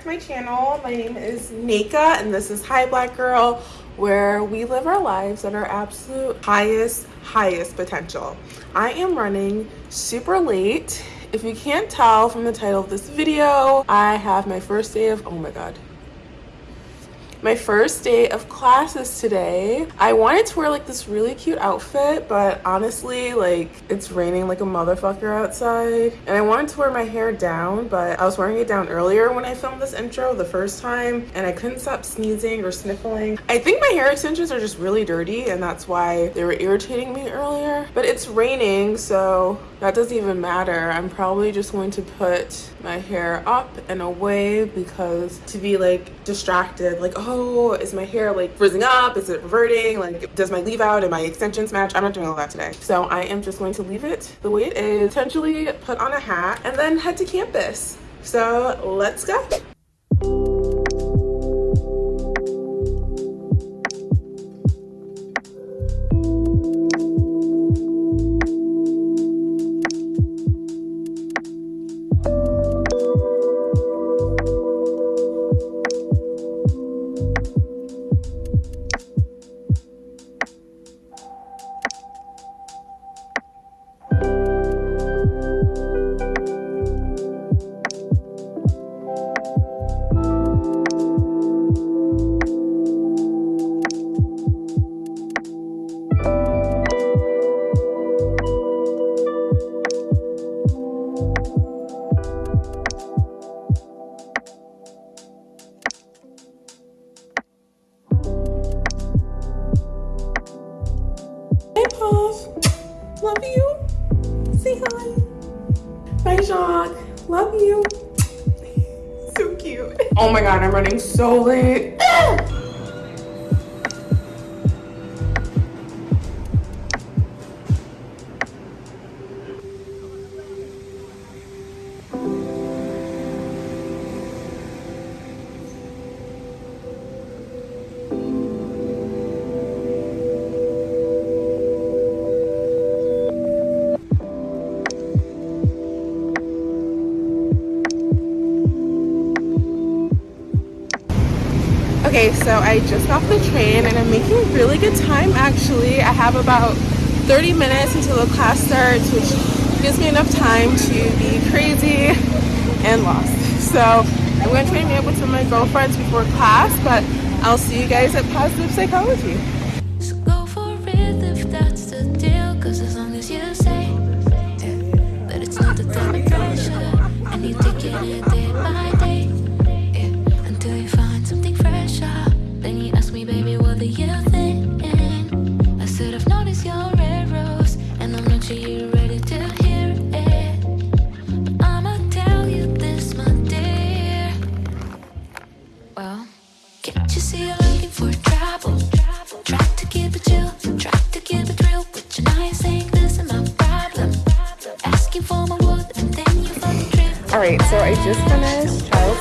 to my channel. My name is Nika and this is Hi Black Girl where we live our lives at our absolute highest highest potential. I am running super late. If you can't tell from the title of this video I have my first day of oh my god my first day of classes today. I wanted to wear like this really cute outfit, but honestly, like it's raining like a motherfucker outside. And I wanted to wear my hair down, but I was wearing it down earlier when I filmed this intro the first time and I couldn't stop sneezing or sniffling. I think my hair extensions are just really dirty and that's why they were irritating me earlier. But it's raining, so that doesn't even matter. I'm probably just going to put my hair up and away because to be like distracted, like, oh, is my hair like frizzing up? Is it reverting? Like, does my leave out and my extensions match? I'm not doing all that today. So I am just going to leave it the way it is, potentially put on a hat and then head to campus. So let's go. Okay, so I just got off the train and I'm making really good time actually. I have about 30 minutes until the class starts, which gives me enough time to be crazy and lost. So I'm going to try and meet up with some of my girlfriends before class, but I'll see you guys at Positive Psychology.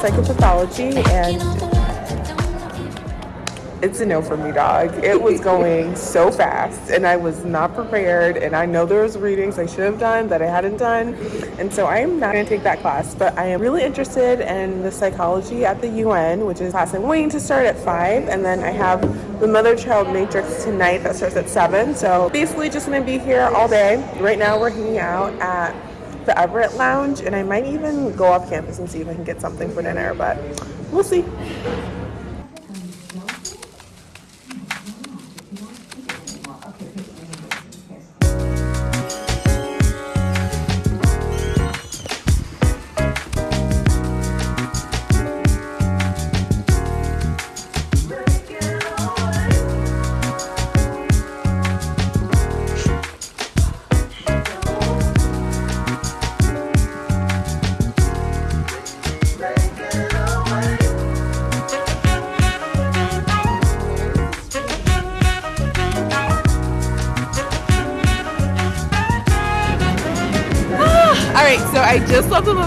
Psychopathology and it's a no for me, dog. It was going so fast and I was not prepared and I know there was readings I should have done that I hadn't done. And so I am not gonna take that class, but I am really interested in the psychology at the UN, which is class I'm waiting to start at five. And then I have the mother-child matrix tonight that starts at seven. So basically just gonna be here all day. Right now we're hanging out at the Everett Lounge, and I might even go off campus and see if I can get something for dinner, but we'll see.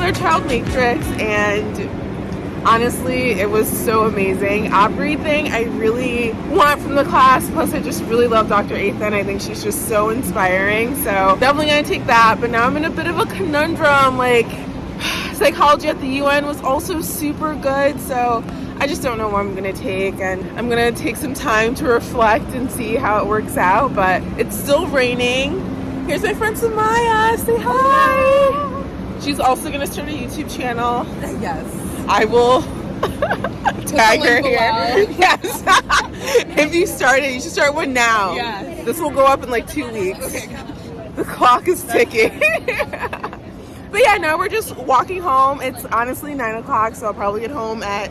Another child matrix and honestly it was so amazing everything i really want from the class plus i just really love dr Athan. i think she's just so inspiring so definitely gonna take that but now i'm in a bit of a conundrum like psychology at the UN was also super good. So I just don't know what I'm gonna take and I'm gonna take some time to reflect and see how it works out. But it's still raining. Here's my friend Samaya. Say hi. She's also gonna start a YouTube channel. Yes. I will tag her here. Yes. if you start it, you should start one now. Yes. This will go up in like two weeks. Okay. The clock is ticking. but yeah, now we're just walking home. It's honestly nine o'clock, so I'll probably get home at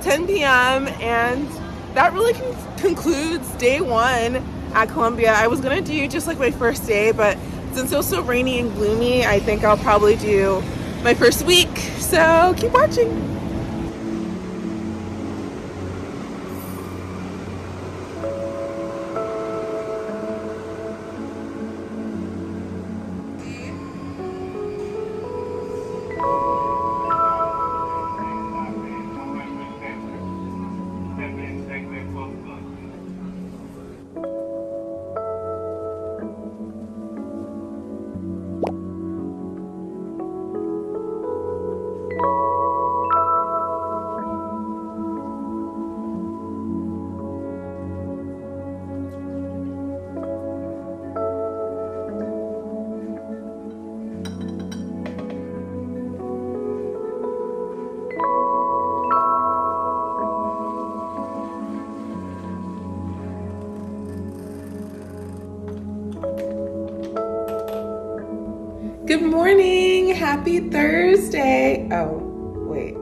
10 p.m. And that really con- concludes day one at Columbia. I was gonna do just like my first day, but since it was so rainy and gloomy, I think I'll probably do my first week. So keep watching. Happy Thursday. Oh, wait.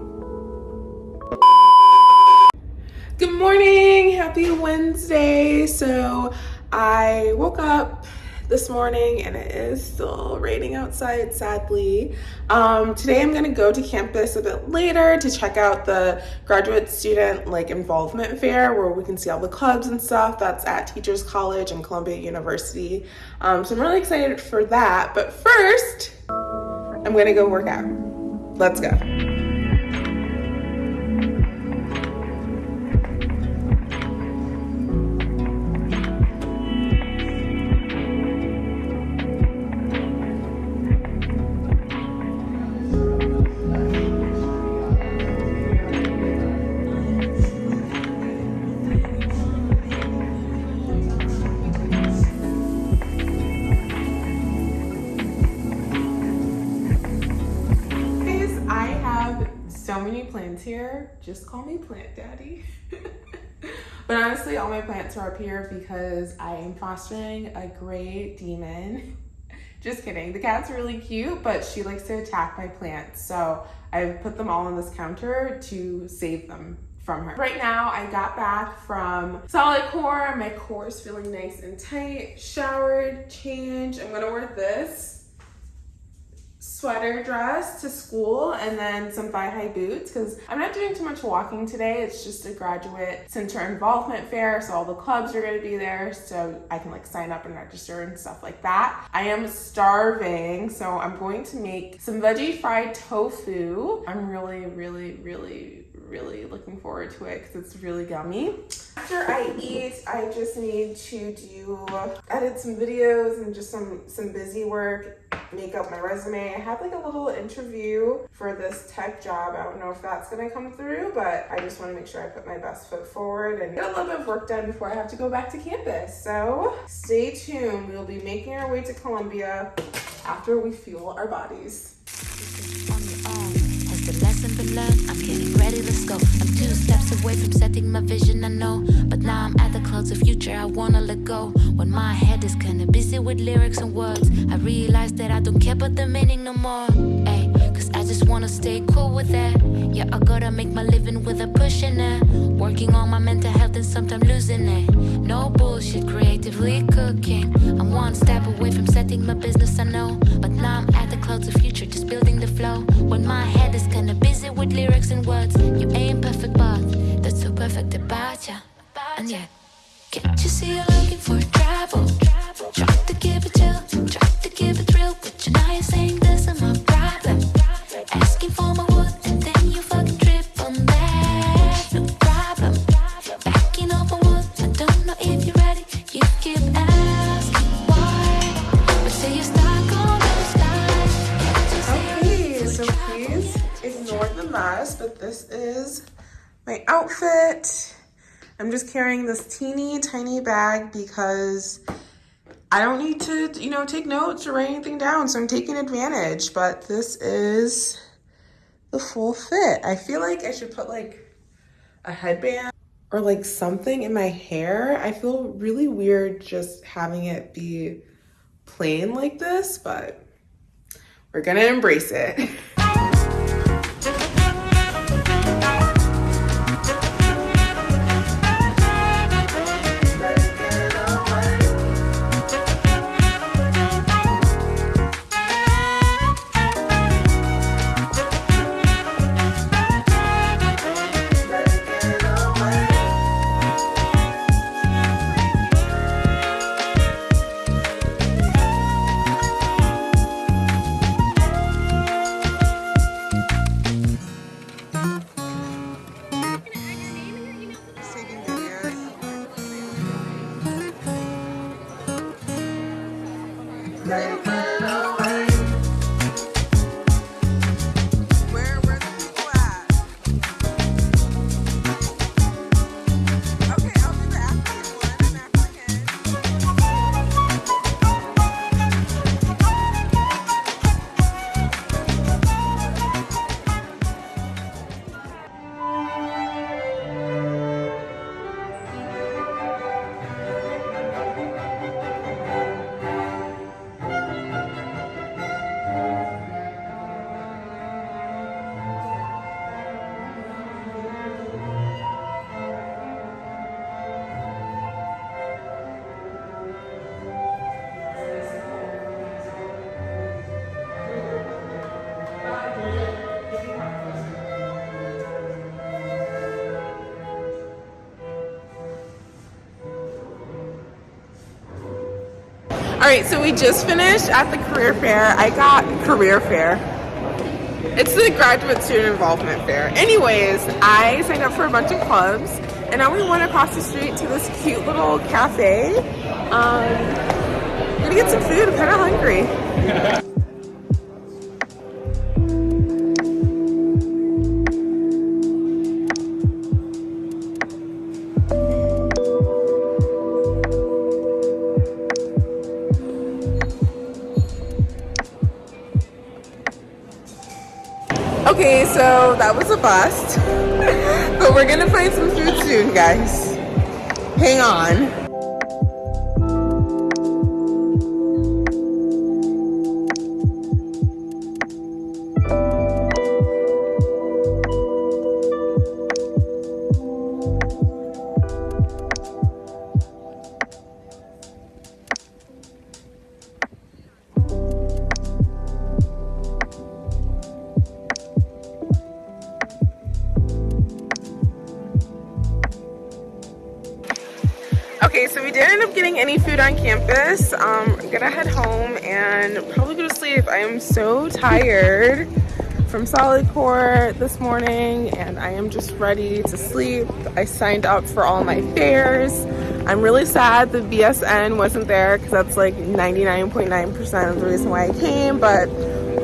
Good morning. Happy Wednesday. So I woke up this morning and it is still raining outside, sadly. Um, today I'm going to go to campus a bit later to check out the graduate student like involvement fair where we can see all the clubs and stuff. That's at Teachers College and Columbia University. Um, so I'm really excited for that. But first, I'm to go work out. Let's go. Honestly, all my plants are up here because I am fostering a gray demon. Just kidding. The cat's really cute, but she likes to attack my plants. So I've put them all on this counter to save them from her. Right now, I got back from solid core. My core is feeling nice and tight. Showered, changed. I'm gonna wear this sweater dress to school and then some thigh high boots because I'm not doing too much walking today. It's just a graduate center involvement fair, so all the clubs are going to be there, so I can like sign up and register and stuff like that. I am starving, so I'm going to make some veggie fried tofu. I'm really, really, really really looking forward to it because it's really gummy. After I eat, I just need to do edit some videos and just some some busy work, make up my resume. I had like a little interview for this tech job. I don't know if that's gonna come through, but I just want to make sure I put my best foot forward and get a little bit of work done before I have to go back to campus. So stay tuned. We'll be making our way to Columbia after we fuel our bodies. Ready, let's go. I'm two steps away from setting my vision, I know. But now I'm at the clouds of future, I wanna let go. When my head is kinda busy with lyrics and words, I realize that I don't care about the meaning no more. Ay, cause I just wanna stay cool with that. Yeah, I gotta make my living without pushing it. Working on my mental health and sometimes losing it. No bullshit, creatively cooking. I'm one step away from setting my business, I know. But now I'm at the clouds of future, just building the flow. When my head is kinda busy with lyrics and words, you ain't perfect, but that's so perfect about ya. And yeah, can't you see you're looking for travel? My outfit. I'm just carrying this teeny tiny bag because I don't need to, you know, take notes or write anything down. So I'm taking advantage, but this is the full fit. I feel like I should put like a headband or like something in my hair. I feel really weird just having it be plain like this, but we're gonna embrace it. All right, so we just finished at the career fair. I got career fair. It's the graduate student involvement fair. Anyways, I signed up for a bunch of clubs and now we went across the street to this cute little cafe. Um, gonna get some food, I'm kinda hungry. Okay, so that was a bust. but we're gonna find some food soon, guys. Hang on. Okay, so we didn't end up getting any food on campus. Um, I'm gonna head home and probably go to sleep. I am so tired from solid core this morning and I am just ready to sleep. I signed up for all my fairs. I'm really sad the BSN wasn't there because that's like 99.9% of the reason why I came, but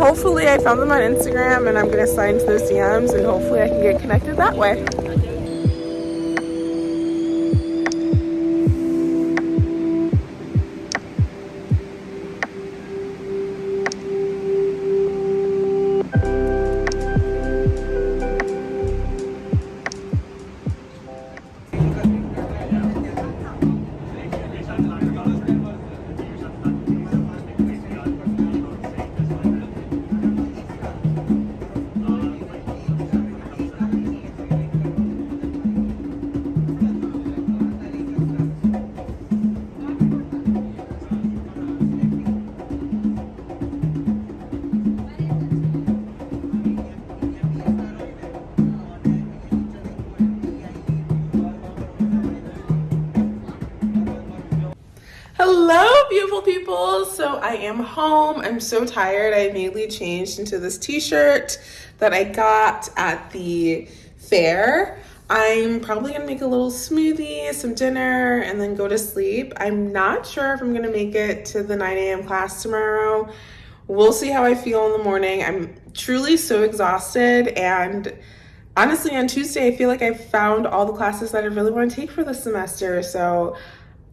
hopefully I found them on Instagram and I'm gonna sign to those DMs and hopefully I can get connected that way. I am home. I'm so tired. I immediately changed into this t-shirt that I got at the fair. I'm probably gonna make a little smoothie, some dinner, and then go to sleep. I'm not sure if I'm gonna make it to the 9 a.m. class tomorrow. We'll see how I feel in the morning. I'm truly so exhausted and honestly on Tuesday I feel like I found all the classes that I really want to take for the semester. So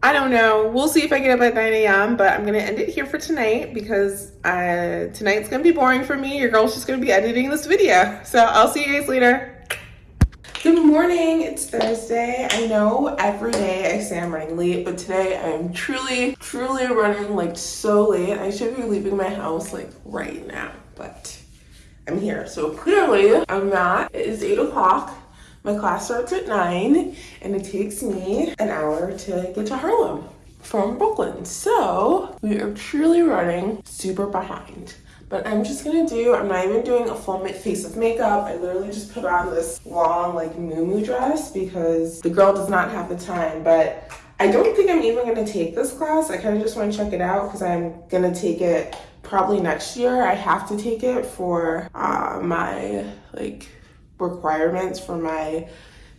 I don't know. We'll see if I get up at 9 a.m. But I'm gonna end it here for tonight because uh, tonight's gonna be boring for me. Your girl's just gonna be editing this video. So I'll see you guys later. Good morning, it's Thursday. I know every day I say I'm running late, but today I am truly, truly running like so late. I should be leaving my house like right now, but I'm here. So clearly I'm not. It is eight o'clock. My class starts at nine and it takes me an hour to get to Harlem from Brooklyn. So we are truly running super behind. But I'm just gonna do, I'm not even doing a full face of makeup. I literally just put on this long like moo dress because the girl does not have the time. But I don't think I'm even gonna take this class. I kind of just wanna check it out because I'm gonna take it probably next year. I have to take it for uh, my like requirements for my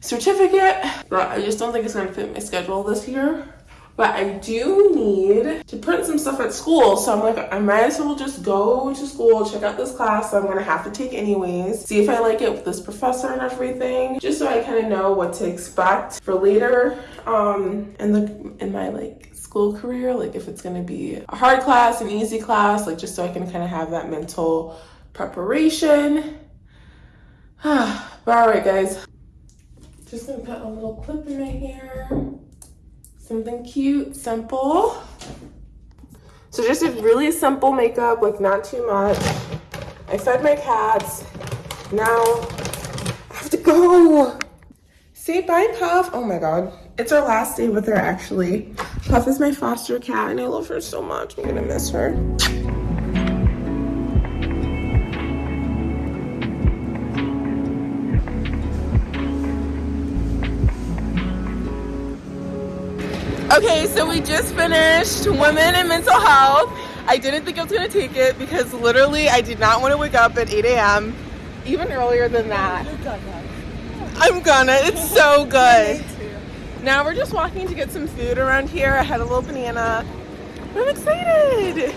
certificate. But I just don't think it's gonna fit my schedule this year but I do need to print some stuff at school. So I'm like, I might as well just go to school, check out this class I'm gonna have to take anyways, see if I like it with this professor and everything, just so I kind of know what to expect for later um, in the in my like school career, like if it's gonna be a hard class, an easy class, like just so I can kind of have that mental preparation. But all right, guys, just gonna put a little clip in my hair. Something cute, simple. So just a really simple makeup, like not too much. I fed my cats. Now I have to go. Say bye, Puff. Oh my God. It's our last day with her, actually. Puff is my foster cat, and I love her so much. I'm gonna miss her. Okay, so we just finished Women and Mental Health. I didn't think I was gonna take it because literally I did not want to wake up at 8 a.m. Even earlier than that. I'm gonna. It's so good. Now we're just walking to get some food around here. I had a little banana. I'm excited.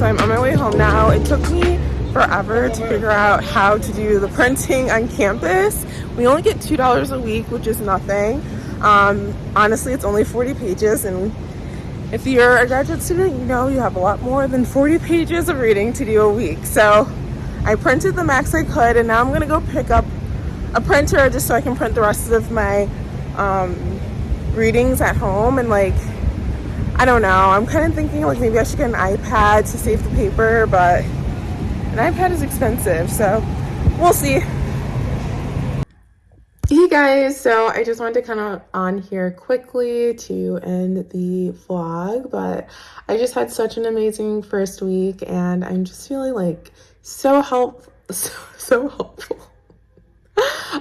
So I'm on my way home now. It took me forever to figure out how to do the printing on campus. We only get $2 a week, which is nothing. Um, honestly, it's only 40 pages and if you're a graduate student, you know you have a lot more than 40 pages of reading to do a week. So I printed the max I could and now I'm gonna go pick up a printer just so I can print the rest of my um, readings at home and like I don't know. I'm kind of thinking like maybe I should get an iPad to save the paper but an iPad is expensive so we'll see. Hey guys, so I just wanted to kind of on here quickly to end the vlog, but I just had such an amazing first week and I'm just feeling like so help so, so helpful.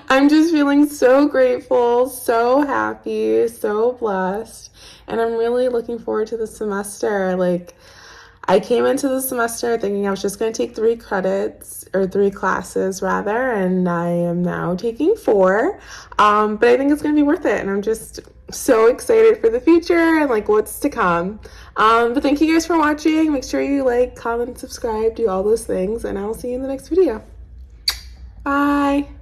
I'm just feeling so grateful, so happy, so blessed, and I'm really looking forward to the semester. Like I came into the semester thinking I was just going to take three credits or three classes rather, and I am now taking four. Um, but I think it's going to be worth it, and I'm just so excited for the future and like what's to come. Um, but thank you guys for watching. Make sure you like, comment, subscribe, do all those things, and I will see you in the next video. Bye.